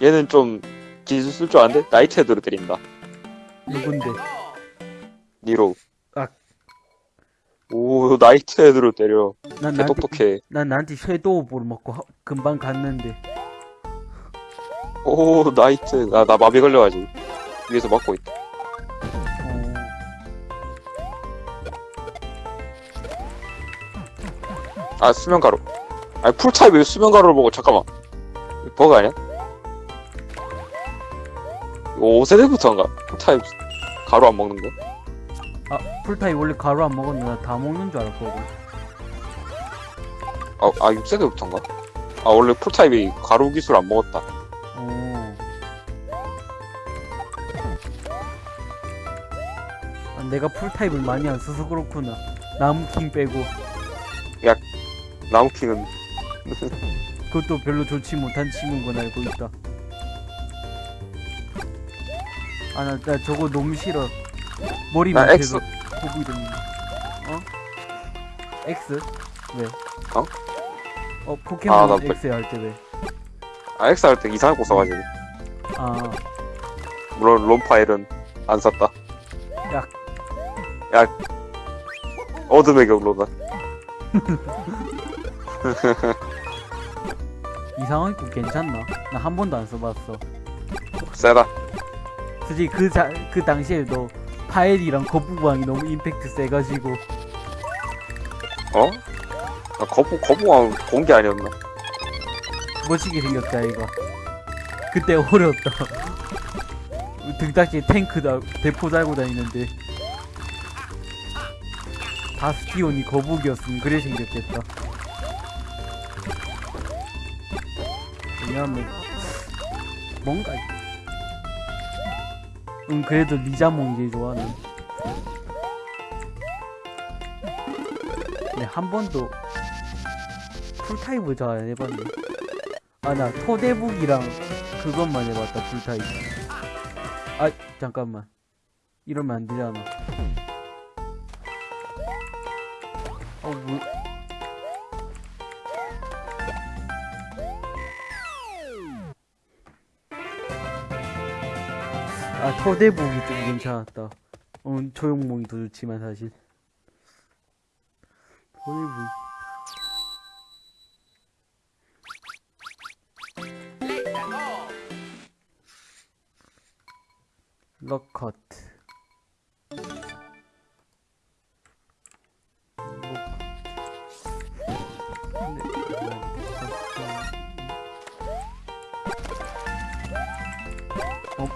얘는 좀 기술 쓸 줄 아는데 나이트 헤드로 때린다. 누군데? 니로. 아. 오 나이트 헤드로 때려. 난개 나한테 똑똑해. 난 나한테 섀도우볼 먹고 하- 금방 갔는데 오 나이트. 아, 나 마비 걸려가지고 위에서 막고 있다. 아 수면 가루. 아니 풀타입 왜 수면 가루를 먹어? 잠깐만. 버그 아니야? 이거 5세대부터인가? 풀타입 가루 안 먹는 거? 아 풀타입 원래 가루 안 먹었는데 나다 먹는 줄 알았거든 아, 아 6세대부터인가? 아 원래 풀타입이 가루 기술 안 먹었다. 어. 아, 내가 풀타입을 많이 안 써서 그렇구나 나무킹 빼고 나무킹은 그것도 별로 좋지 못한 친구인 건 알고 있다 아나 나 저거 너무 싫어 머리 나 밑에서 보고 이러는 거. 어? X? 왜? 어? 어 포켓몬 아, 나 뭐- X 할 때 왜? 아 X 할 때 이상한 거 써가지고 아 물론 롬파일은 안 샀다. 야. 야. 어둠의 경로다. 이상한 거 괜찮나? 나 한 번도 안 써봤어 세다. 솔직히 그, 자, 그 당시에도 파엘이랑 거북왕이 너무 임팩트 세가지고 어? 아, 거부 거부왕 공개 아니었나? 멋지게 생겼다 이거 그때 어려웠다 등딱지에 탱크 다 대포 달고 다니는데 바스티온이 거북이었으면 그래 생겼겠다 왜냐면 뭔가 응 그래도 리자몽이 제일 좋아하는 네, 한 번도 풀타입을 잘 안 해봤네. 아 나 토대북이랑 그것만 해봤다 풀타입. 아 잠깐만. 이러면 안 되잖아. 어 뭐... 아 토대북이 좀 괜찮았다. 어 초용몽이 더 좋지만 사실. 럭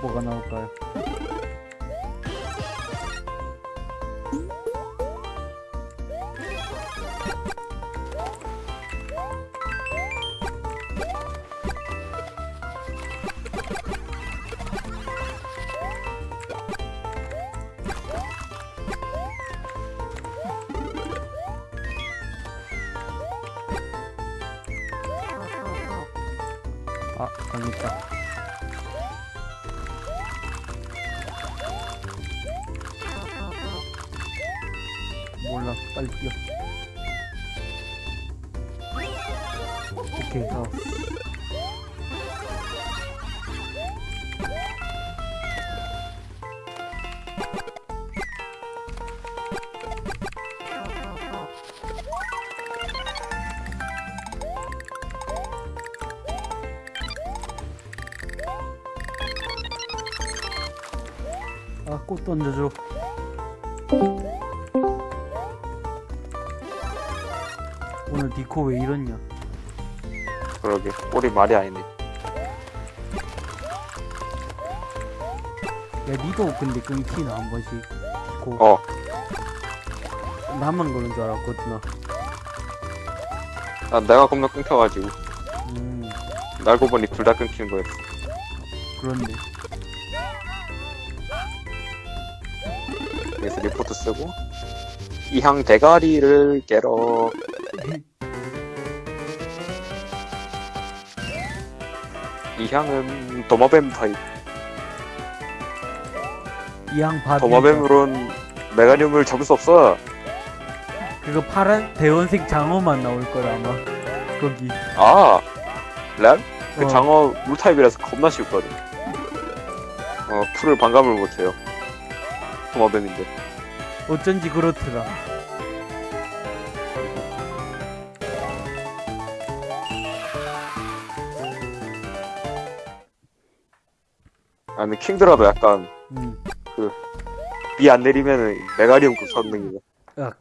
어, 뭐가 오케이, 가. 아, 꽃 던져줘. 니코 왜 이러냐? 그러게 꼴이 말이 아니네. 야, 니도 근데 끊기나 한 번씩. 니코. 어. 나만 그런 줄 알았거든, 나. 난 내가 겁나 끊겨가지고 음, 날고 보니 둘 다 끊기는 거였어. 그런데. 그래서 리포트 쓰고 이향 대가리를 깨러 이향은 도마뱀 타입. 이양 밥이. 도마뱀으론 메가늄을 잡을 수 없어. 그거 파란 대원색 장어만 나올 거야 아마 거기 아, 램? 그 어. 장어 물 타입이라서 겁나 쉽거든. 어, 풀을 반감을 못해요. 도마뱀인데. 어쩐지 그렇더라 아니, 킹드라도 약간 음. 비안 내리면은 메가리움 급 선능이네. 야.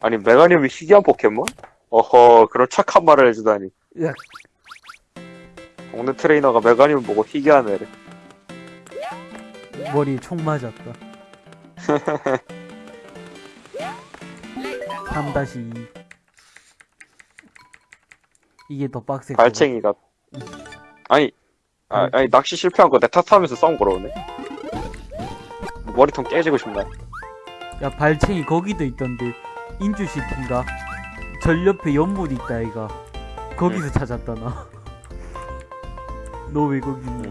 아니, 메가리움이 희귀한 포켓몬? 어허, 그런 착한 말을 해주다니. 야. 동네 트레이너가 메가리움 보고 희귀한 애래. 머리에 총 맞았다 3-2 이게 더 빡세 발챙이가. 아니, 아, 아니, 낚시 실패한 거 내 탓하면서 싸움 걸어오네. 머리통 깨지고 싶나? 야 발챙이 거기도 있던데 인주시티인가 절 옆에 연못 있다 이가 거기서 찾았다 나 너 왜 거기 음.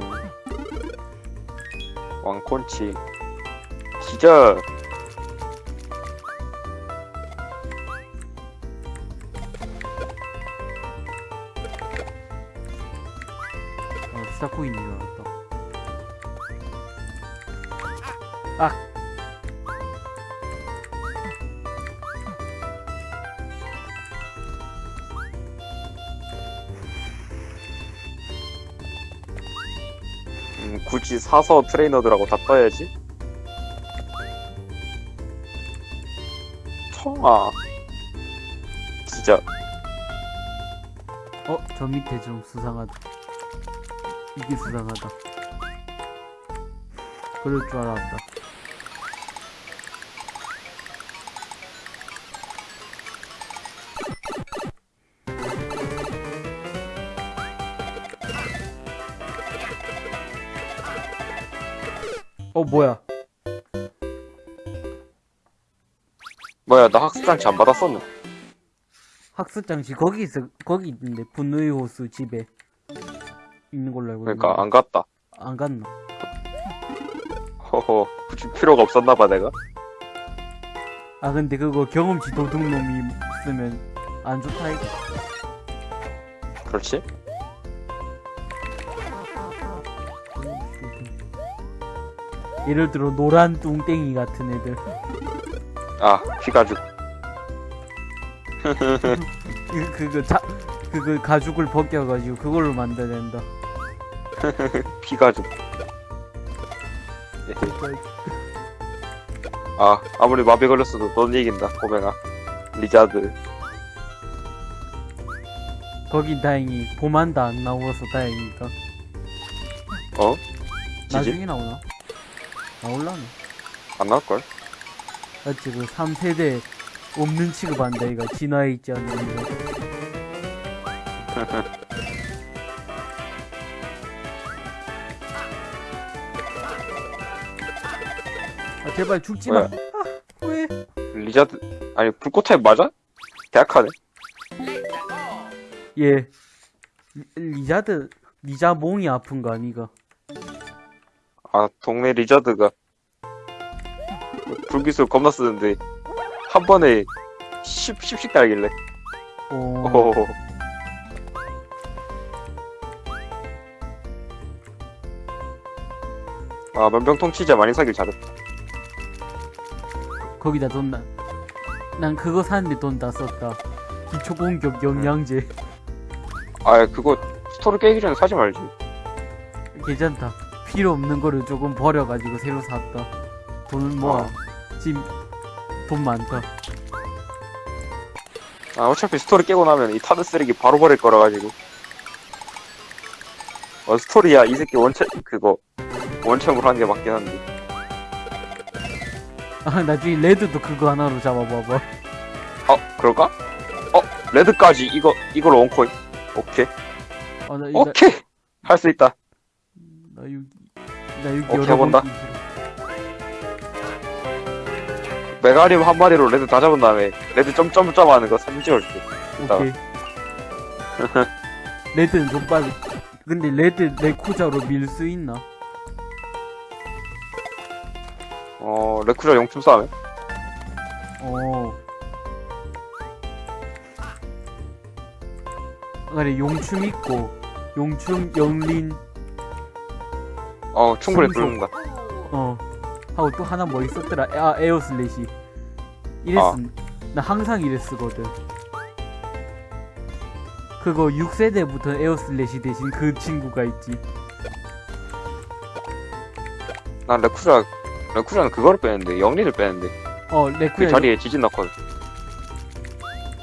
왕콘치. 기절. 사서 트레이너들하고 다 떠야지. 청아. 진짜. 어, 저 밑에 좀 수상하다. 이게 수상하다. 그럴 줄 알았다. 어, 뭐야? 뭐야, 나 학습장치 안 받았었네. 학습장치 거기 있어, 거기 있는데, 분노의 호수 집에 있는 걸로 알고 그러니까 있는데. 안 갔다. 안 갔나? 허허, 굳이 필요가 없었나봐, 내가. 아 근데 그거 경험치 도둑놈이 쓰면 안 좋다 이거 그렇지? 예를 들어 노란 뚱땡이 같은 애들 아, 피가죽. 그, 그거 자 그거 가죽을 벗겨가지고 그걸로 만들어낸다 피가죽. 아, 아무리 마비 걸렸어도 넌 이긴다, 고맹아. 리자드. 거긴 다행히 보만다 안 나와서 다행이다 어? 지지? 나중에 나오나? 나올라나? 안 나올걸? 맞지 그 3세대 없는 취급한다 이거 진화해 있지 않는 거 아 제발 죽지마? 아 왜? 리자드, 아니, 불꽃 타입 맞아? 대학하네. 얘 리- 리자드 리자몽이 아픈 거 아니가 아, 동네 리자드가. 불기술 겁나 쓰는데, 한 번에 10, 10씩 달길래. 어... 오. 아, 면병통 치자 많이 사길 잘했다. 거기다 돈 나. 난 그거 사는데 돈 다 썼다. 기초 공격 영양제. 아, 그거 스토리 깨기 전에 사지 말지. 괜찮다. 필요 없는 거를 조금 버려가지고 새로 샀다. 돈을 모아. 어. 지금 돈 많다. 아, 어차피 스토리 깨고 나면 이 타드 쓰레기 바로 버릴 거라 가지고. 어, 스토리야, 이 새끼 원체, 그거, 원챔으로 하는 게 맞긴 한데. 아 나중에 레드도 그거 하나로 잡아봐봐. 어, 그럴까? 어, 레드까지 이거, 이걸 원코인. 오케이. 아, 나, 나, 오케이! 할 수 있다. 나 여기 나 여기 오케이, 번 해본다. 메가니움 한 마리로 레드 다 잡은 다음에, 레드 점점점 하는 거 사진 찍어줄게. 오케이. 레드는 좀 빨리. 근데 레드 레쿠자로 밀 수 있나? 어, 레쿠자 용춤 싸움에? 어. 그래 용춤 있고 용춤 영린 어, 충분히. 부른다. 어 하고 또 하나 뭐 있었더라 아 에어슬래시 이랬 아. 나 항상 이랬 쓰거든 그거 6세대부터 에어슬래시 대신 그 친구가 있지 난 레쿠자, 레쿠자는 그거를 빼는데, 영린을 빼는데, 어그 레쿠야 자리에 지진 났거든.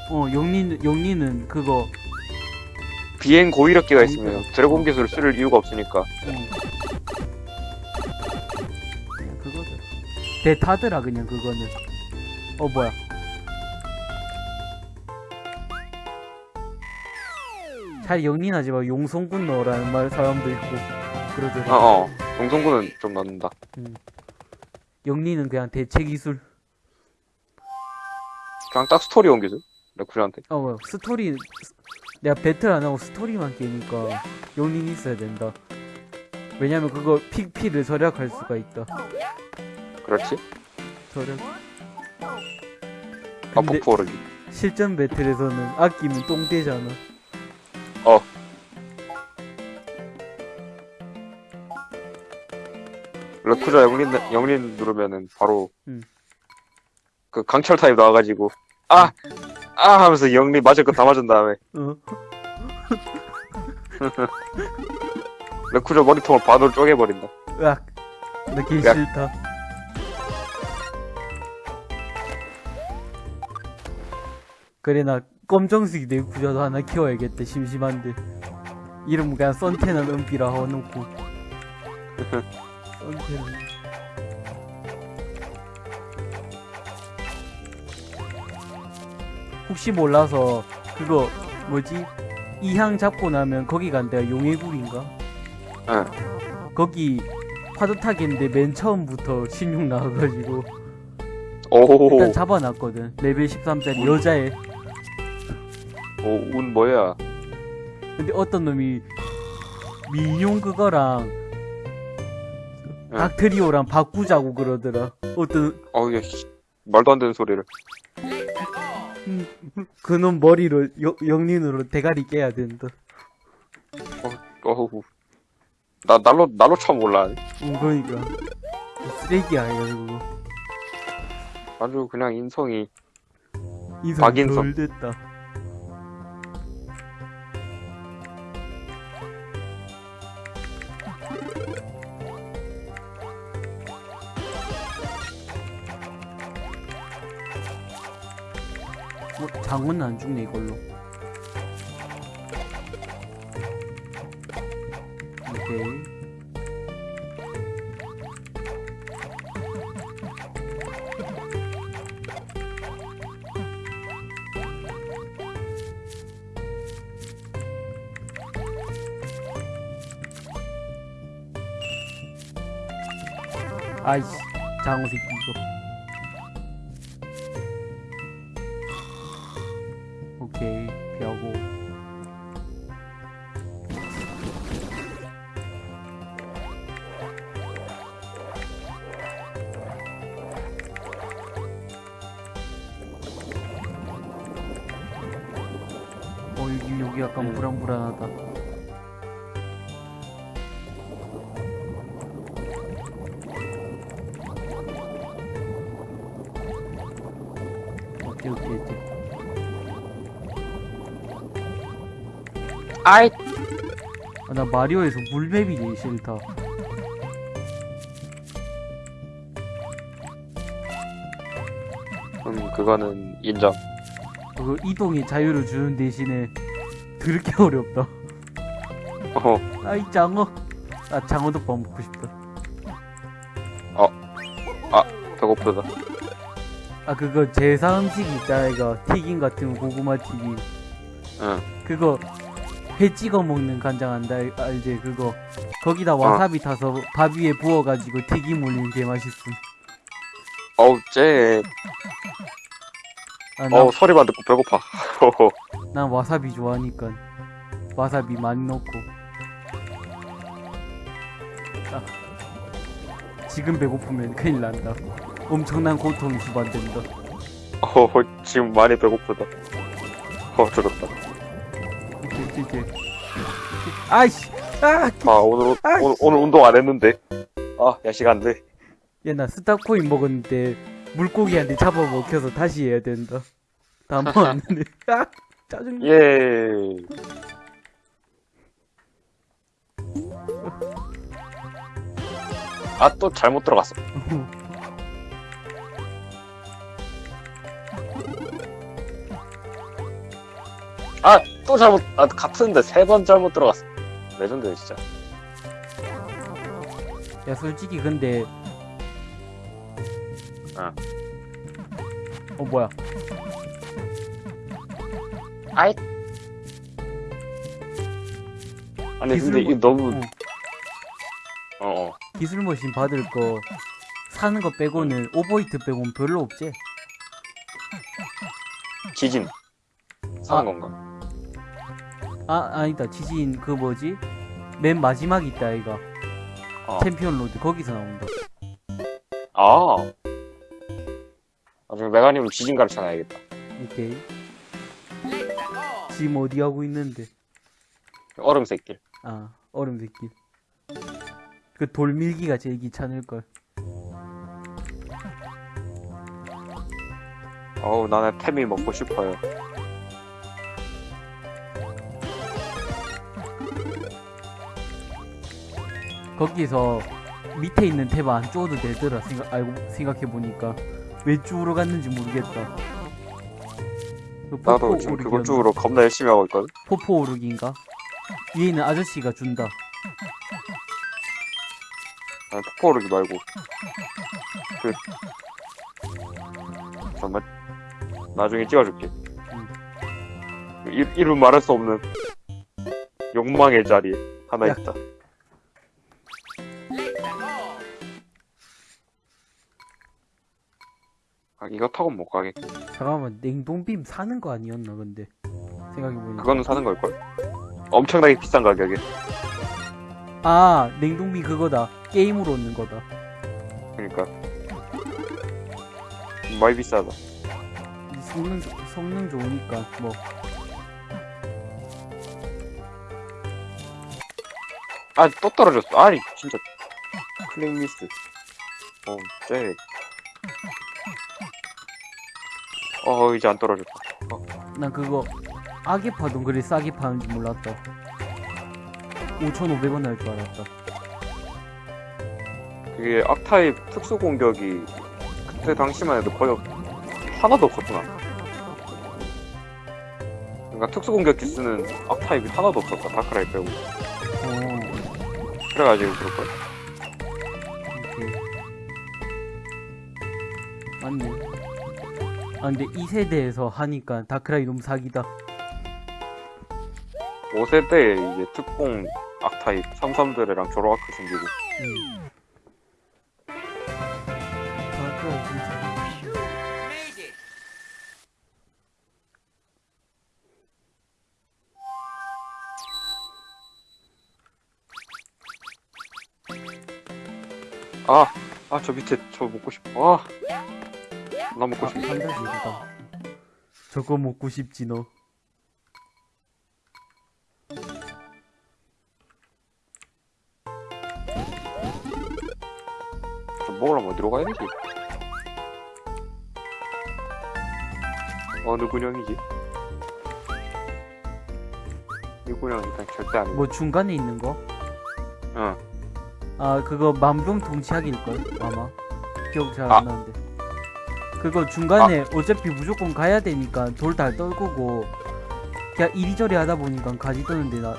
어 영린 영린은 그거 비행 고위력기가 그러니까. 있으면 드래곤 기술을 쓸 이유가 없으니까. 응. 대타더라 그냥 그거는. 어 뭐야? 잘 영린하지 마. 용성군 넣으라는 말 사람도 있고 그러더라. 어, 어. 용성군은 좀 넣는다. 역린은 그냥 대체 기술. 그냥 딱 스토리 온 기술? 레쿠자한테. 어 뭐야? 스토리 내가 배틀 안 하고 스토리만 깨니까 역린이 있어야 된다. 왜냐면 그거 PP를 절약할 수가 있다. 그렇지? 절약. 아, 폭포 오르기. 실전 배틀에서는 아끼면 똥되잖아. 어. 레쿠자 영린, 영린 누르면은 바로, 음. 그 강철 타입 나와가지고, 아! 아! 하면서 영린 맞을 거 다 맞은 다음에, 어. 레쿠자 머리통을 반으로 쪼개버린다. 으악. 으악. 싫다. 그래 나 검정색 내 구자도 하나 키워야겠다 심심한데. 이름 그냥 썬테는 은비라 해놓고. 썬테는. 혹시 몰라서 그거 뭐지? 이향 잡고 나면 거기 간대가 용해굴인가? 응. 거기 파도 타기인데 맨 처음부터 신용 나와가지고. 오, 일단 잡아놨거든. 레벨 13짜리 여자애 오, 운 뭐야. 근데 어떤 놈이 민용 그거랑 응. 닥트리오랑 바꾸자고 그러더라 어떤 어우, 야, 씨. 말도 안 되는 소리를. 그놈 머리로 여- 영린으로 대가리 깨야 된다 어우. 나, 날로, 날로 처음 올라. 응 그러니까 쓰레기야 이거 아주 그냥 인성이. 인성 박인성. 덜 됐다 뭐 장어는 안 죽네 이걸로. 오케이. 아이씨 장어 새끼 이거 여기 약간 불안불안하다 오케이 오케이 오케이 아이! 아, 나 마리오에서 물맵이 제일 싫다. 음, 그거는 인정. 그 이동의 자유를 주는 대신에 드럽게 어렵다. 어, 아이 장어. 아 장어도 밥 먹고 싶다. 배고프다. 아 그거 제사 음식 있잖아 이거 튀김 같은 거 고구마 튀김. 응. 그거 회 찍어 먹는 간장 안다 알지 그거. 거기다 와사비 타서 밥 위에 부어가지고 튀김 올리는 게 맛있음. 어우, 쟤. 아, 나, 어우, 소리만 듣고 배고파. 난 와사비 좋아하니까 와사비 많이 넣고 아. 지금 배고프면 큰일 난다. 엄청난 고통이 수반된다. 어, 지금 많이 배고프다. 어, 들었다. 이제, 이제. 아이씨! 아! 아, 오늘, 오- 아이씨. 오늘, 오늘 운동 안 했는데. 아, 야식 안 돼. 야, 나 스타코인 먹었는데, 물고기한테 잡아먹혀서 다시 해야 된다. 다음 번안 돼. 아! 짜증나. 예. 아, 또 잘못 들어갔어. 아, 또 잘못, 아, 같은데 세 번 잘못 들어갔어. 레전드네, 진짜. 야, 솔직히 근데. 아. 어, 뭐야. 아이. 아니, 기술 근데 뭐- 이거 너무, 어. 어, 어. 기술 머신 받을 거, 사는 거 빼고는, 오버히트 빼고는 별로 없지? 지진. 사는 아. 건가? 아, 아니다. 지진, 그 뭐지? 맨 마지막 있다, 이가. 어. 챔피언 로드, 거기서 나온다. 아. 나중에 메가니움은 지진 가르쳐 놔야겠다. 오케이. 지금 어디 하고 있는데? 얼음 샛길. 아, 얼음 새끼. 그 돌밀기가 제일 귀찮을걸. 어우, 나는 템이 먹고 싶어요. 거기서 밑에 있는 탭 안 쪼도 되더라. 생각, 알고, 생각해보니까. 왜 쭈로 갔는지 모르겠다. 그 나도 포포 지금? 그것 쪽으로 겁나 열심히 하고 있거든. 포포 오르기인가? 위에 있는 아저씨가 준다. 아니, 폭포 오르기 말고. 그. 잠깐만. 나중에 찍어줄게. 이, 이름 말할 수 없는 욕망의 자리에 하나 야. 있다. 이거 타고 못 가겠고. 잠깐만, 냉동빔 사는 거 아니었나, 근데. 생각해보니까. 그거는 사는 걸걸? 엄청나게 비싼 가격에. 아, 냉동빔 그거다. 게임으로 얻는 거다. 그러니까. 많이 비싸다. 성능, 성능 좋으니까, 뭐. 아, 또 떨어졌어. 아니, 진짜. 클릭 미스. 어, 쟤. 어, 이제 안 떨어졌다. 난 그거, 악의 파동 그리 싸게 파는지 몰랐다. 5,500원 할 줄 알았다. 그게 악타입 특수 공격이 그때 당시만 해도 거의 하나도 없었구나. 그러니까 특수 공격 기스는 악타입이 하나도 없었다. 다크라이 빼고. 어, 그래가지고 그럴걸. 오케이. 맞네. 아, 근데 이 세대에서 하니까 다크라이 너무 사기다. 5세대에 이제 특공 악타입 33들이랑 조로아크 생기고. 아, 아, 저 밑에 저 먹고 싶어. 아, 나 먹고 아, 싶어. 한가지 이거다. 저거 먹고 싶지 너. 저 먹으려면 어디로 가야 되지? 어느 군형이지? 이 군형 일단 절대 아니고. 뭐 중간에 있는 거? 응. 아 그거 만병통치약일걸 아마 기억 잘 아. 안 나는데 그거 중간에 어차피 무조건 가야 되니까 돌 다 떨구고 그냥 이리저리 하다 보니까 가지 떠는데 나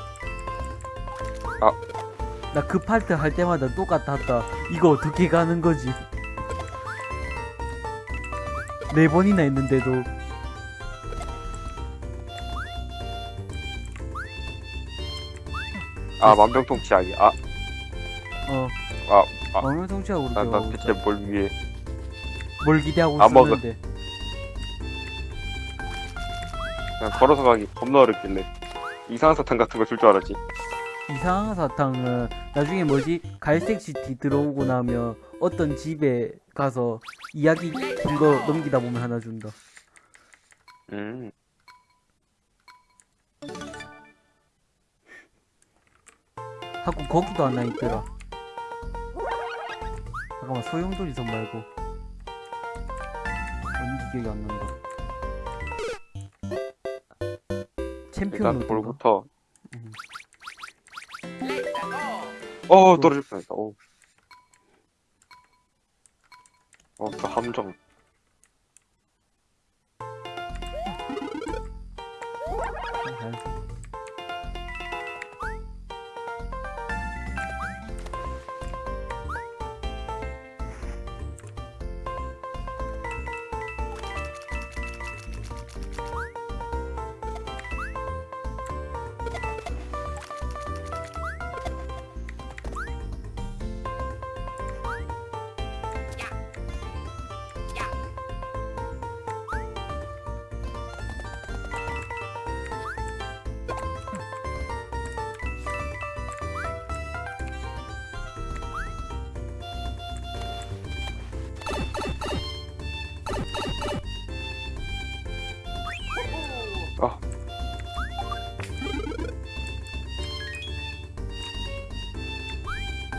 아. 나그 파트 할 때마다 똑같았다 이거 어떻게 가는 거지 네 번이나 했는데도 아, 만병통치약이. 아, 어 아, 아. 만병통치약으로 나, 나 배워 대체 뭘 위해. 뭘 기대하고 안 먹어. 있었는데 그냥 걸어서 가기 겁나 어렵길래. 이상한 사탕 같은 거 줄 줄 알았지. 이상한 사탕은 나중에 뭐지 갈색 시티 들어오고 나면 어떤 집에 가서 이야기 긴 거 넘기다 보면 하나 준다. 음. 하고 거기도 하나 있더라. 잠깐만 소용돌이 선 말고 기억이 안 난다. 챔피언 일단? 돌부터. 음. 어, 떨어질 뻔했다. 어. 어, 그 함정.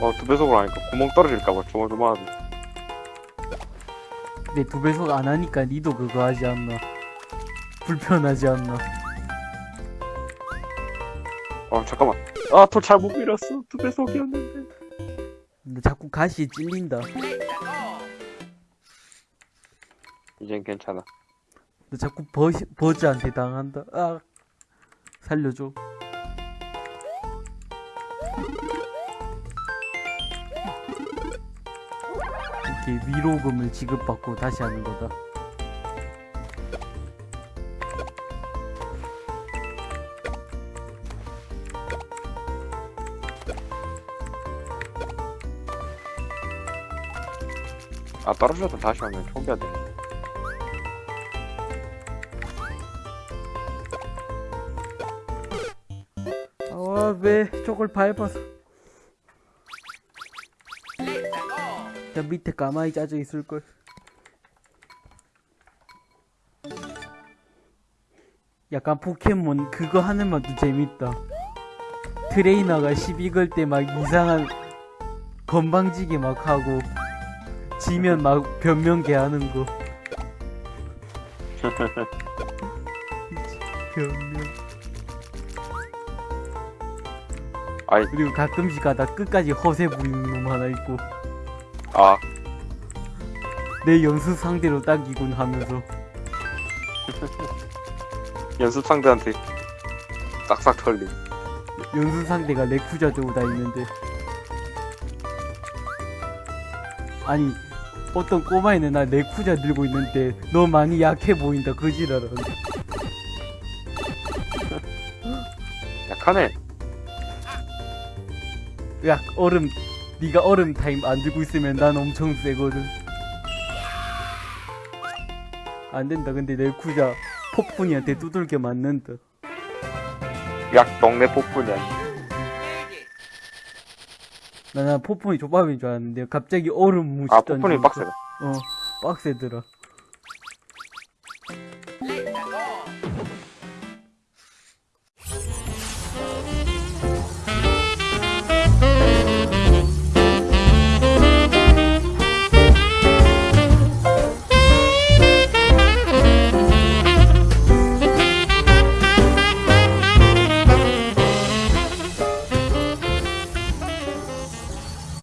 어, 두 배속으로 하니까 구멍 떨어질까봐 조마조마하네. 내두 배속 안 하니까 니도 그거 하지 않나? 불편하지 않나? 어, 잠깐만. 아, 더 잘못 밀었어. 두 배속이었는데. 근데 자꾸 가시에 찔린다. 이젠 괜찮아. 너 자꾸 버, 버즈한테 당한다. 아, 살려줘. 이렇게 위로금을 지급받고 다시 하는 거다. 아, 떨어져도 다시 하면 초기화 돼. 아, 왜 저걸 밟아서. 저 밑에 가만히 짜져 있을걸. 약간 포켓몬 그거 하는 맛도 재밌다. 트레이너가 시비 걸 때 막 이상한 건방지게 막 하고 지면 막 변명 개 하는 거. 변명. 아이, 그리고 가끔씩 가다 끝까지 허세 부리는 놈 하나 있고 아, 내 연습 상대로 딱이군 하면서. 연습 상대한테 싹싹 털림. 연습 상대가 레쿠자 들고 다니는데. 아니 어떤 꼬마애는 나 레쿠자 들고 있는데 너 많이 약해 보인다 그 지랄은 약하네. 야 얼음 네가 얼음 타임 안 들고 있으면 난 엄청 세거든. 안 된다. 근데 레쿠자 폭풍이한테 두들겨 맞는다 약 동네 폭군이야. 나는 폭풍이 조밥인 줄 알았는데 갑자기 얼음 무시 아, 폭군이 빡세다. 어 빡세더라